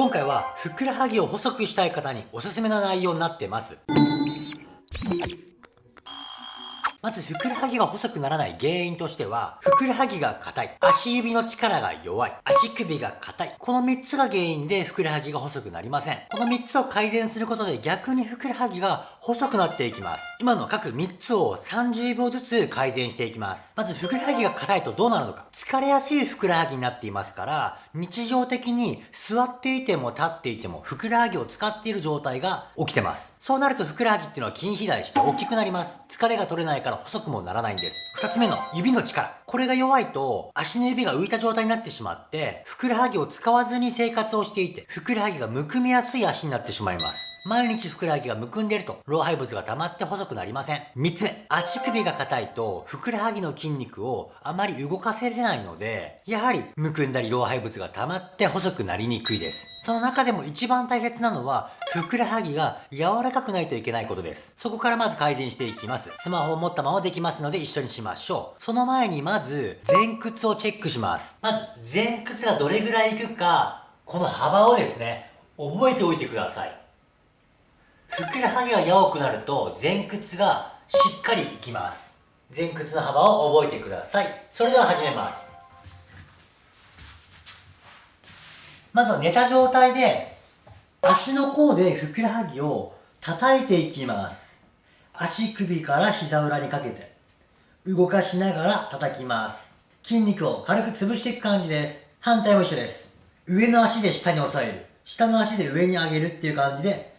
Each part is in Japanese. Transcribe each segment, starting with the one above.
今回はふくらはぎを細くしたい方におすすめな内容になってます。まずふくらはぎが細くならない原因としては、ふくらはぎが硬い、足指の力が弱い、足首が硬い。この3つが原因でふくらはぎが細くなりません。この3つを改善することで逆にふくらはぎが細くなっていきます。今の各3つを30秒ずつ改善していきます。まずふくらはぎが硬いとどうなるのか。疲れやすいふくらはぎになっていますから、日常的に座っていても立っていてもふくらはぎを使っている状態が起きてます。そうなるとふくらはぎっていうのは筋肥大して大きくなります。疲れが取れないからから細くもならないんです。二つ目の指の力。これが弱いと足の指が浮いた状態になってしまって、ふくらはぎを使わずに生活をしていて、ふくらはぎがむくみやすい足になってしまいます。毎日ふくらはぎがむくんでると、老廃物が溜まって細くなりません。三つ目、足首が硬いと、ふくらはぎの筋肉をあまり動かせれないので、やはりむくんだり老廃物が溜まって細くなりにくいです。その中でも一番大切なのは、ふくらはぎが柔らかくないといけないことです。そこからまず改善していきます。スマホを持ったままできますので一緒にしましょう。その前にまず、前屈をチェックします。まず、前屈がどれぐらいいくか、この幅をですね、覚えておいてください。ふくらはぎが弱くなると前屈がしっかりいきます。前屈の幅を覚えてください。それでは始めます。まずは寝た状態で足の甲でふくらはぎを叩いていきます。足首から膝裏にかけて動かしながら叩きます。筋肉を軽く潰していく感じです。反対も一緒です。上の足で下に押さえる。下の足で上に上げるっていう感じで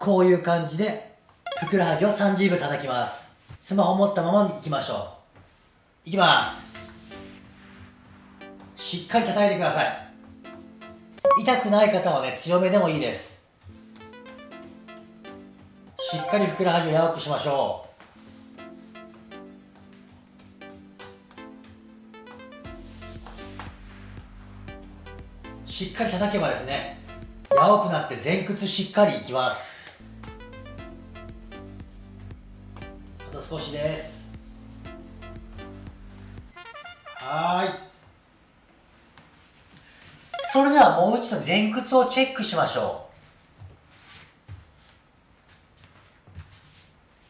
こういう感じで、ふくらはぎを30秒叩きます。スマホ持ったまま行きましょう。いきます。しっかり叩いてください。痛くない方はね、強めでもいいです。しっかりふくらはぎを柔らかくしましょう。しっかり叩けばですね、柔くなって前屈しっかりいきます。少しです。はい。それではもう一度前屈をチェックしましょ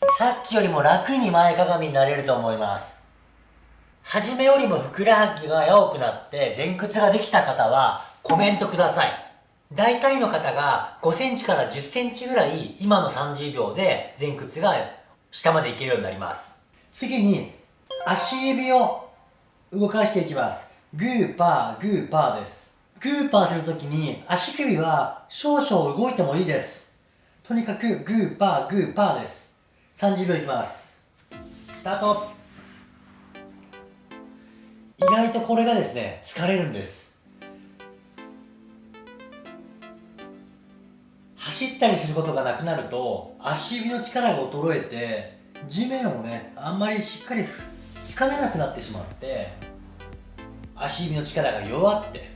う。さっきよりも楽に前かがみになれると思います。初めよりもふくらはぎが柔くなって前屈ができた方はコメントください。大体の方が5センチから10センチぐらい今の30秒で前屈が下までいけるようになります。次に、足指を動かしていきます。グーパー、グーパーです。グーパーするときに足首は少々動いてもいいです。とにかくグーパー、グーパーです。30秒いきます。スタート意外とこれがですね、疲れるんです。走ったりすることがなくなると足指の力が衰えて地面をねあんまりしっかりつかめなくなってしまって足指の力が弱って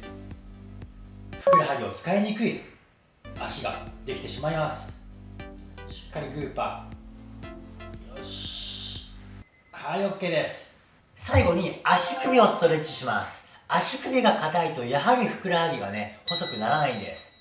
ふくらはぎを使いにくい足ができてしまいます。しっかりグーパー。よし。はい OK です。最後に足首をストレッチします。足首が硬いとやはりふくらはぎがね細くならないんです。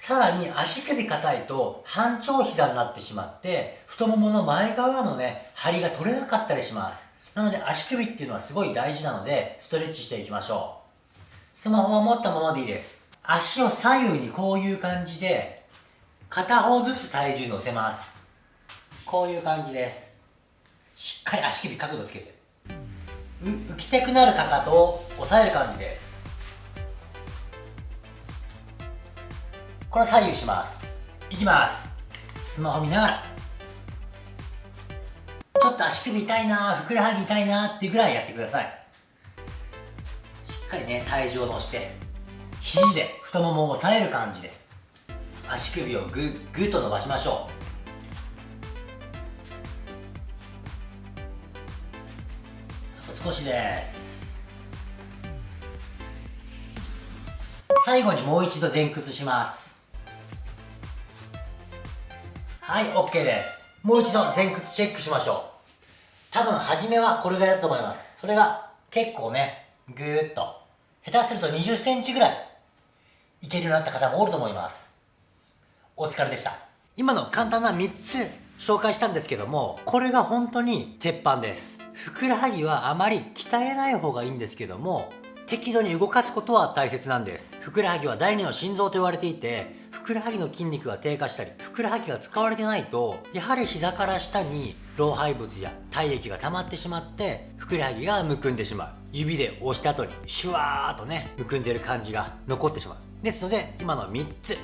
さらに足首硬いと半長膝になってしまって太ももの前側のね張りが取れなかったりします。なので足首っていうのはすごい大事なのでストレッチしていきましょう。スマホは持ったままでいいです。足を左右にこういう感じで片方ずつ体重乗せます。こういう感じです。しっかり足首角度つけて。浮きたくなるかかとを押さえる感じです。これ左右します。いきます。スマホ見ながら。ちょっと足首痛いなふくらはぎ痛いなっていうぐらいやってください。しっかりね体重を乗して肘で太ももを押さえる感じで足首をグッグッと伸ばしましょう。あと少しです。最後にもう一度前屈します。はい、OK です。もう一度前屈チェックしましょう。多分、初めはこれぐらいだと思います。それが、結構ね、ぐーっと。下手すると20センチぐらい。いけるようになった方もおると思いますお疲れでした今の簡単な3つ紹介したんですけどもこれが本当に鉄板ですふくらはぎはあまり鍛えない方がいいんですけども適度に動かすことは大切なんですふくらはぎは第二の心臓と言われていてくらはぎの筋肉が低下したりふくらはぎが使われてないとやはり膝から下に老廃物や体液が溜まってしまってふくらはぎがむくんでしまう。指で押した後にシュワーっとねむくんでる感じが残ってしまう。ですので今の3つ必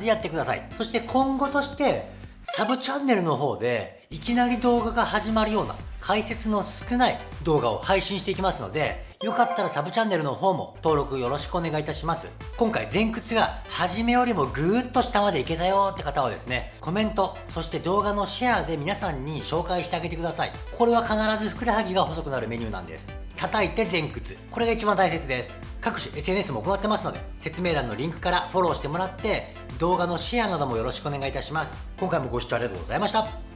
ずやってください。そして今後としてサブチャンネルの方でいきなり動画が始まるような解説の少ない動画を配信していきますのでよかったらサブチャンネルの方も登録よろしくお願いいたします。今回前屈が初めよりもぐーっと下までいけたよって方はですねコメントそして動画のシェアで皆さんに紹介してあげてください。これは必ずふくらはぎが細くなるメニューなんです。叩いて前屈。これが一番大切です。各種 SNS も行ってますので説明欄のリンクからフォローしてもらって動画のシェアなどもよろしくお願いいたします。今回もご視聴ありがとうございました。